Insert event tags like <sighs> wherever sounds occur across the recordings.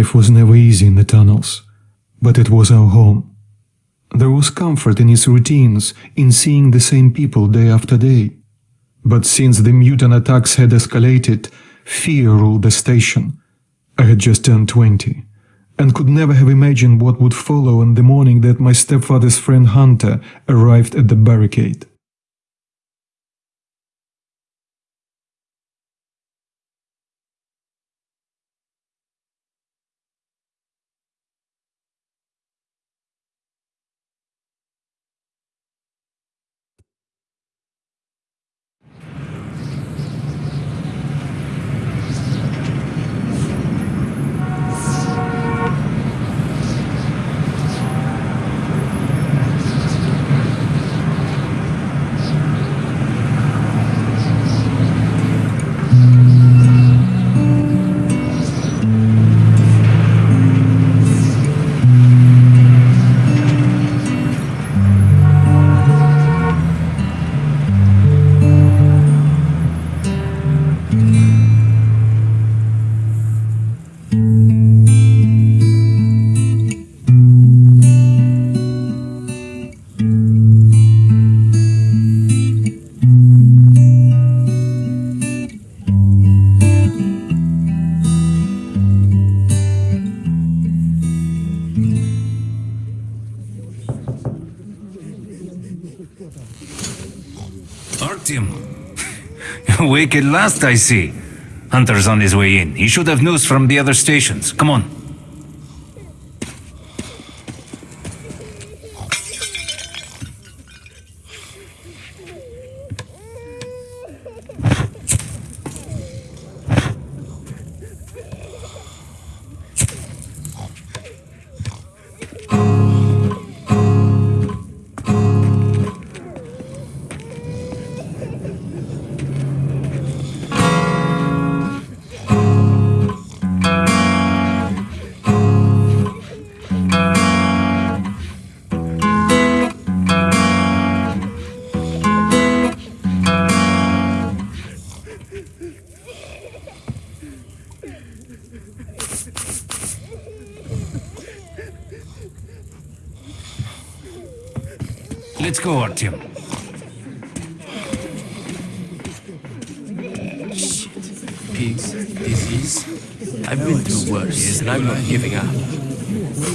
Life was never easy in the tunnels, but it was our home. There was comfort in its routines, in seeing the same people day after day. But since the mutant attacks had escalated, fear ruled the station. I had just turned 20 and could never have imagined what would follow on the morning that my stepfather's friend Hunter arrived at the barricade. Artyom. Awake at last, I see. Hunter's on his way in. He should have news from the other stations. Come on. Go, Artyom. Pigs, disease. I've been through worse, and I'm not giving up.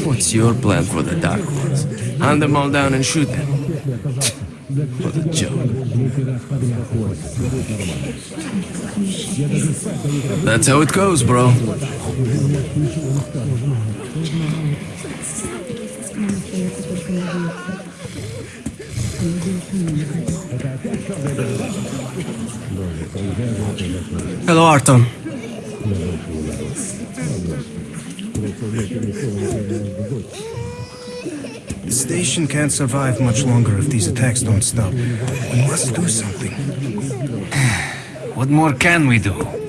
What's your plan for the Dark Ones? Hunt them all down and shoot them. What a joke. That's how it goes, bro. Hello, Artyom. The station can't survive much longer if these attacks don't stop. We must do something. <sighs> What more can we do?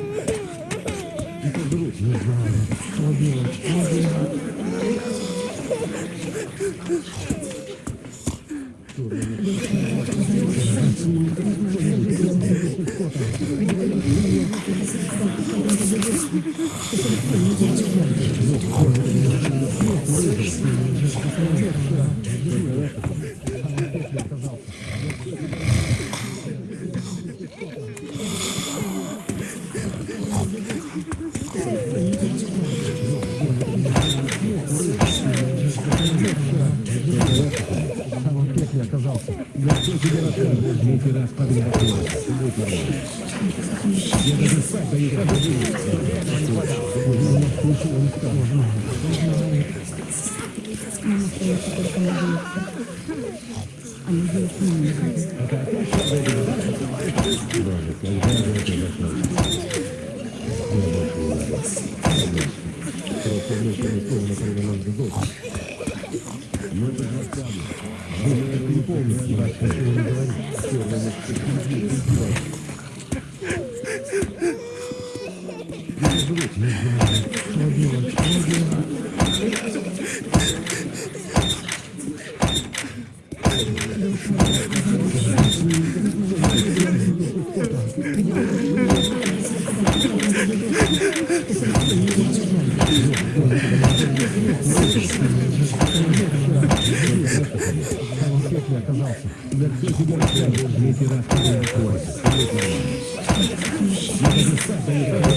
Во всей федерации третий раз подряд. Я даже спать даю Можно. Можно. Можно. Можно. Можно. Можно. Можно. Можно. Ловила, ловила. оказался. За все себя я был ветеран. Я даже сам доехал.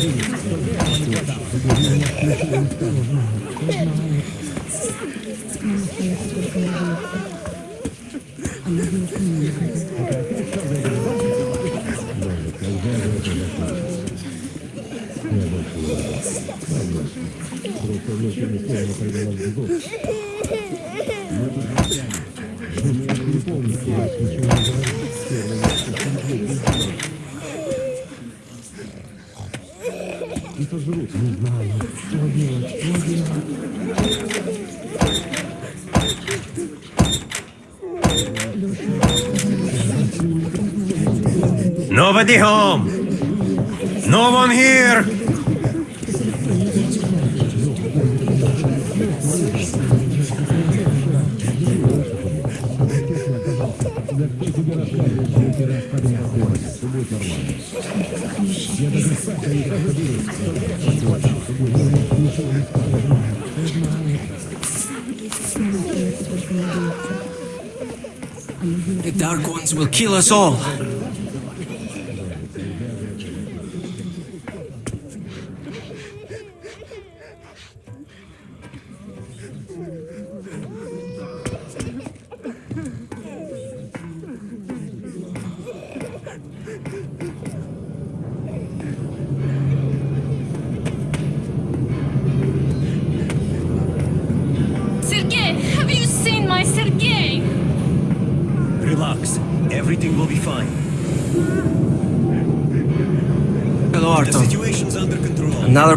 Nobody home! No one here! The Dark Ones will kill us all.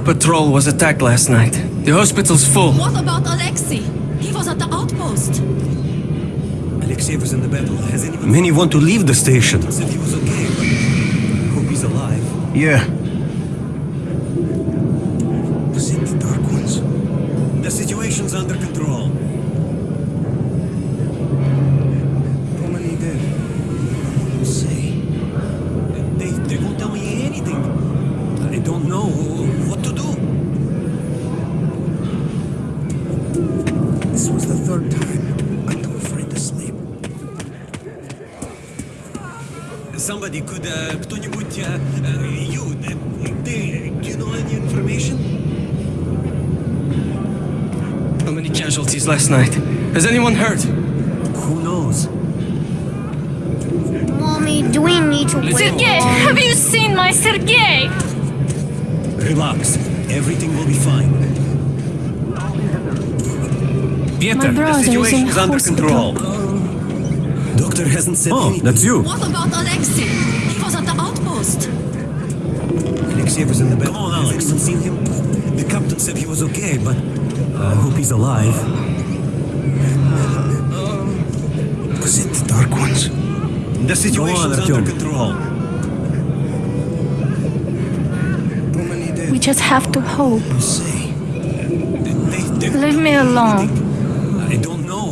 Patrol was attacked last night. The hospital's full. What about Alexei? He was at the outpost. Alexei was in the battle. Has anyone... Many want to leave the station. Said he was okay, but I hope he's alive. Yeah. Last night? Has anyone heard? Who knows? Mommy, do we need to wait? Sergei, have you seen my Sergei? Relax. Everything will be fine. Peter, the brother is in under hospital. control. Doctor hasn't said oh, anything. that's you. What about Alexei? He was at the outpost. Alexei was in the bed. Come on, Alex. Has anyone seen him? The captain said he was okay, but I hope he's alive. Was it the Dark Ones? The situation's under control. How many dead? We just have to hope. Say. They, they, Leave me alone. I don't know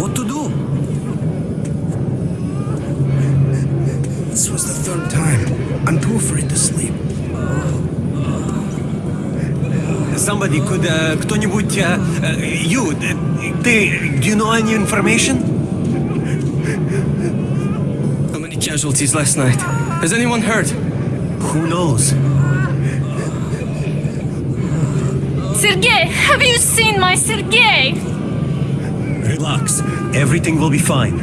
what to do. This was the third time. I'm too afraid to sleep. Somebody could, uh, кто-нибудь, uh, uh, you, uh, they, do you know any information? How many casualties last night? Has anyone heard? Who knows? Sergei, have you seen my Sergei? Relax. Everything will be fine.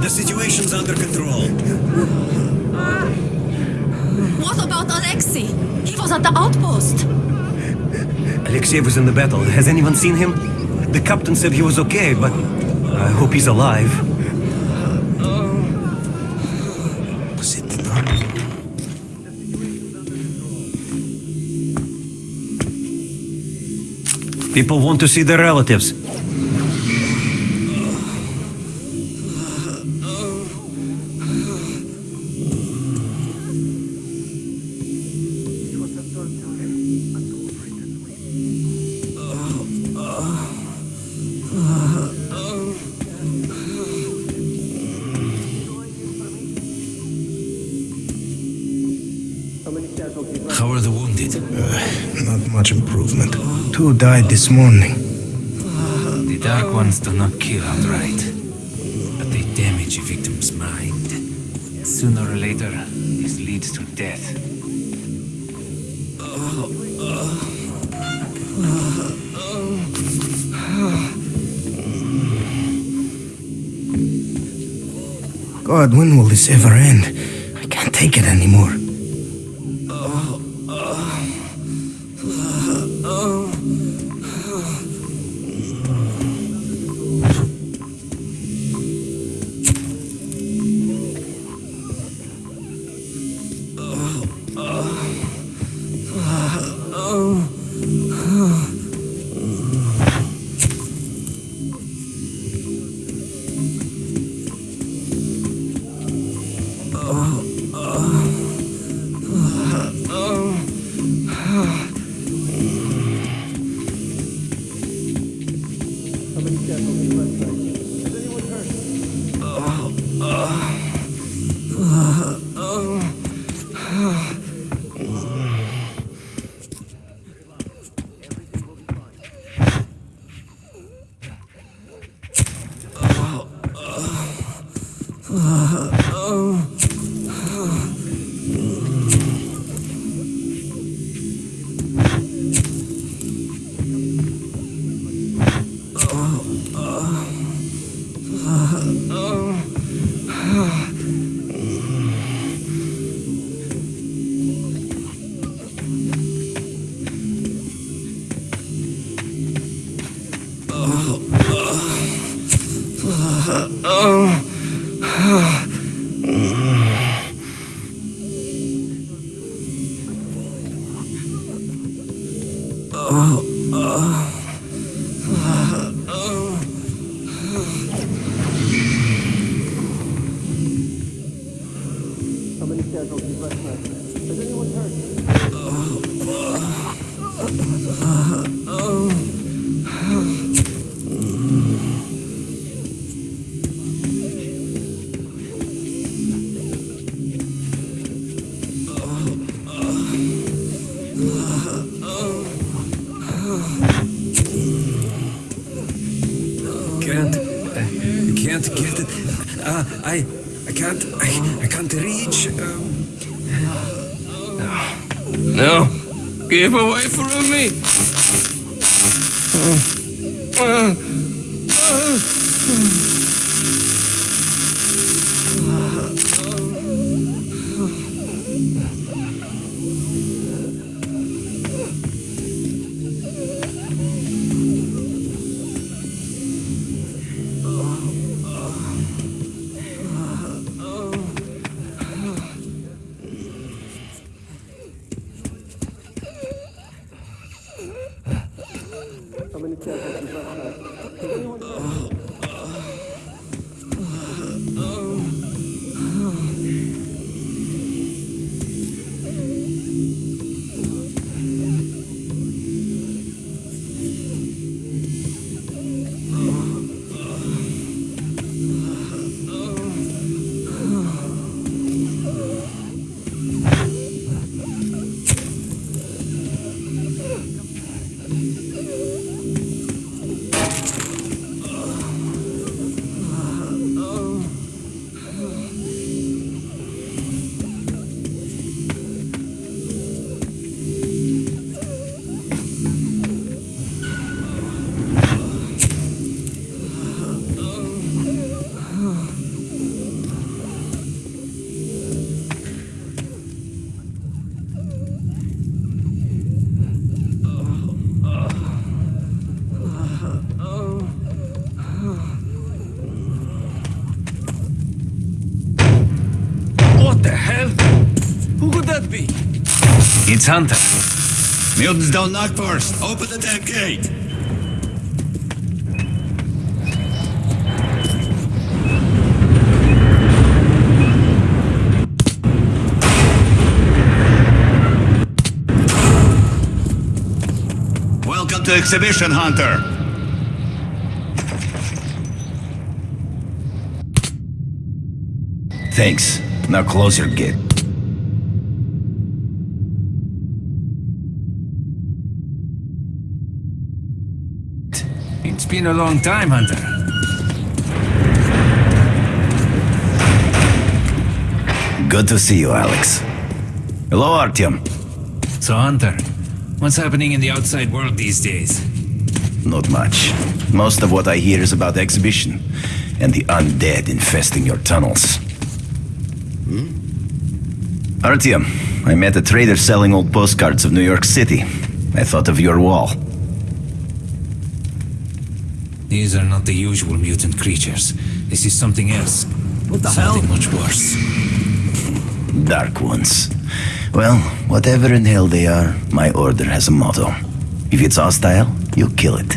The situation's under control. What about Alexei? He was at the outpost. Alexei was in the battle. Has anyone seen him? The captain said he was okay, but I hope he's alive. People want to see their relatives. This morning. The Dark Ones do not kill outright. But they damage a victim's mind. Sooner or later, this leads to death. God, when will this ever end? I can't take it anymore. No! Keep away from me! what that be? It's Hunter. Mutants don't knock first. Open the damn gate. Welcome to Exhibition Hunter. Thanks. Now close your gate. Been a long time, Hunter. Good to see you, Alex. Hello, Artyom. So, Hunter, what's happening in the outside world these days? Not much. Most of what I hear is about the exhibition and the undead infesting your tunnels. Hmm? Artyom, I met a trader selling old postcards of New York City. I thought of your wall. These are not the usual mutant creatures. This is something else. What the something hell? much worse. Dark ones. Well, whatever in hell they are, my order has a motto. If it's hostile, you kill it.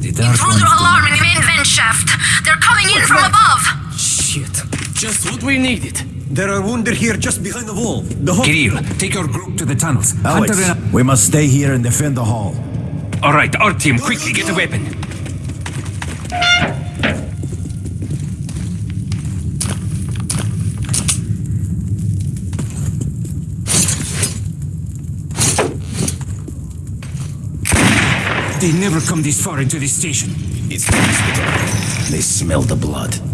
The dark Intruder alarm in main vent shaft. They're coming in from above. Shit. Just what we needed. There are wounded here just behind the wall. The whole... Kirill, take your group to the tunnels. Alex, we must stay here and defend the hall. All right, our team, quickly get a weapon. They never come this far into this station. It's the hospital. They smell the blood.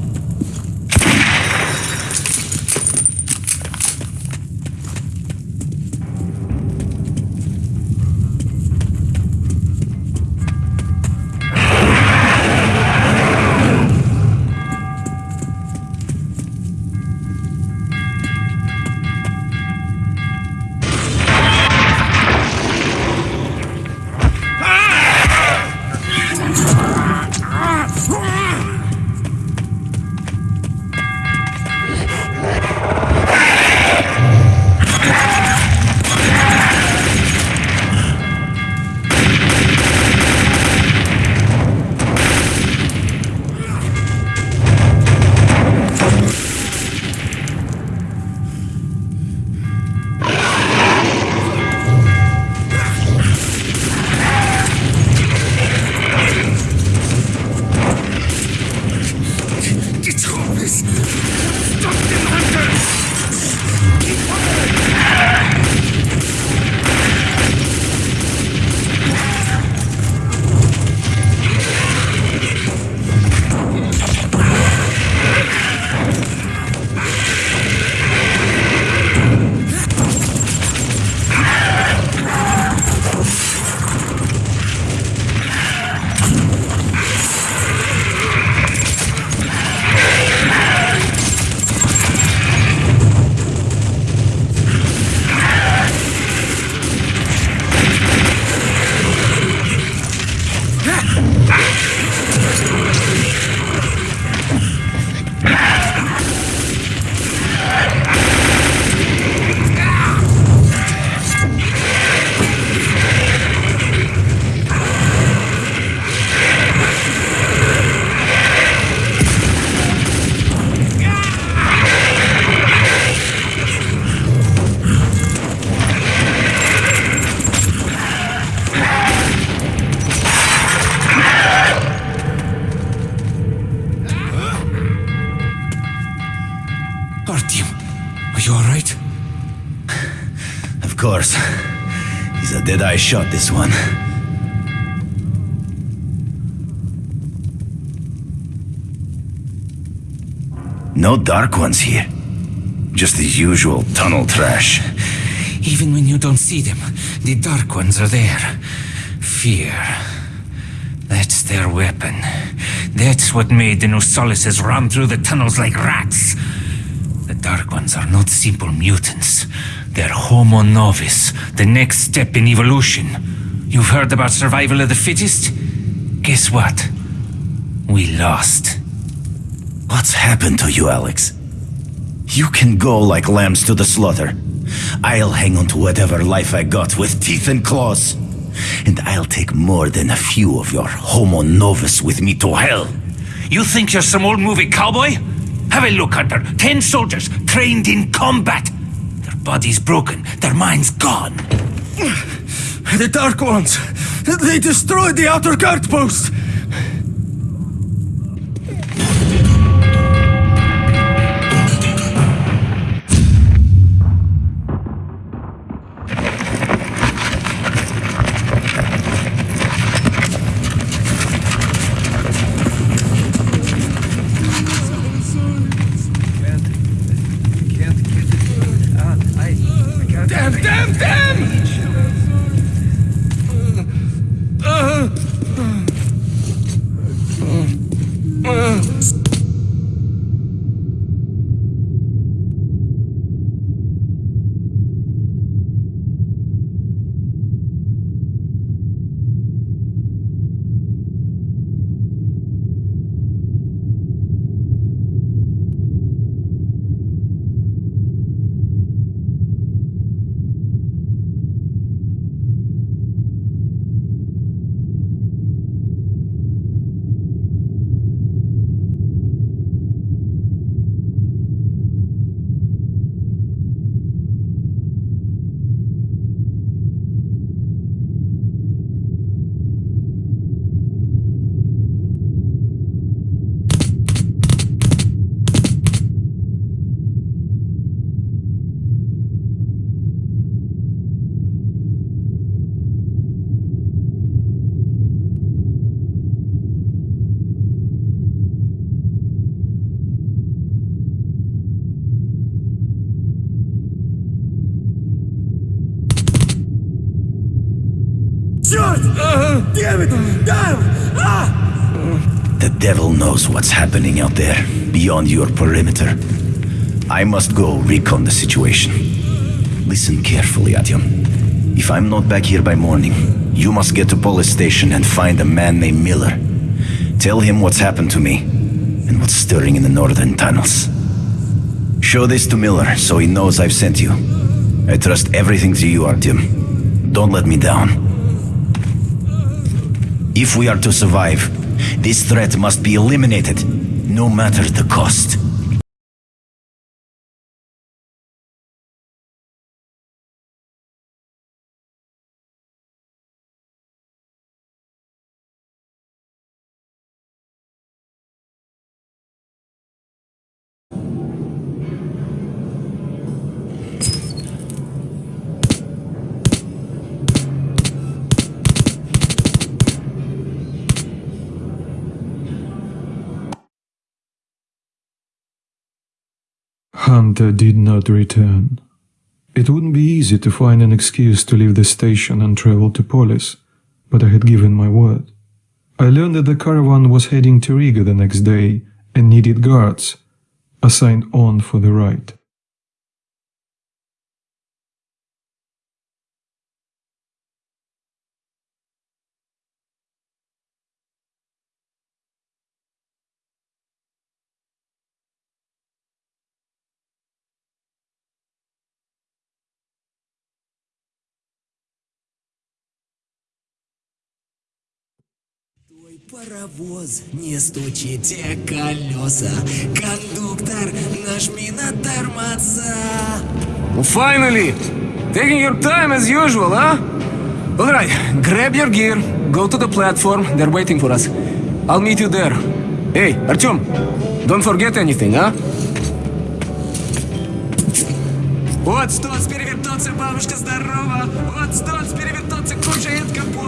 Shot, this one. No dark ones here. Just the usual tunnel trash. Even when you don't see them, the Dark Ones are there. Fear. That's their weapon. That's what made the Nosalises run through the tunnels like rats. The Dark Ones are not simple mutants. They're Homo Novus, the next step in evolution. You've heard about survival of the fittest? Guess what? We lost. What's happened to you, Alex? You can go like lambs to the slaughter. I'll hang on to whatever life I got with teeth and claws. And I'll take more than a few of your Homo Novus with me to hell. You think you're some old movie cowboy? Have a look, Hunter. Ten soldiers trained in combat. Bodies broken, their minds gone. The Dark Ones! They destroyed the outer guard post! Damn it! Damn! Ah! The devil knows what's happening out there, beyond your perimeter. I must go recon the situation. Listen carefully, Artyom. If I'm not back here by morning, you must get to Polis station and find a man named Miller. Tell him what's happened to me and what's stirring in the northern tunnels. Show this to Miller so he knows I've sent you. I trust everything to you, Artyom. Don't let me down. If we are to survive, this threat must be eliminated, no matter the cost. Hunter did not return. It wouldn't be easy to find an excuse to leave the station and travel to Polis, but I had given my word. I learned that the caravan was heading to Riga the next day and needed guards, assigned on for the ride. Твой паровоз, не стучите колеса. Кондуктор, нажми на тормоза. Finally! Taking your time as usual, huh? Alright, grab your gear, go to the platform, they're waiting for us. I'll meet you there. Hey, Artyom, don't forget anything, huh? Вот стоц, перевертоться, бабушка здорова. Вот стоц, перевертоться, кушает компот.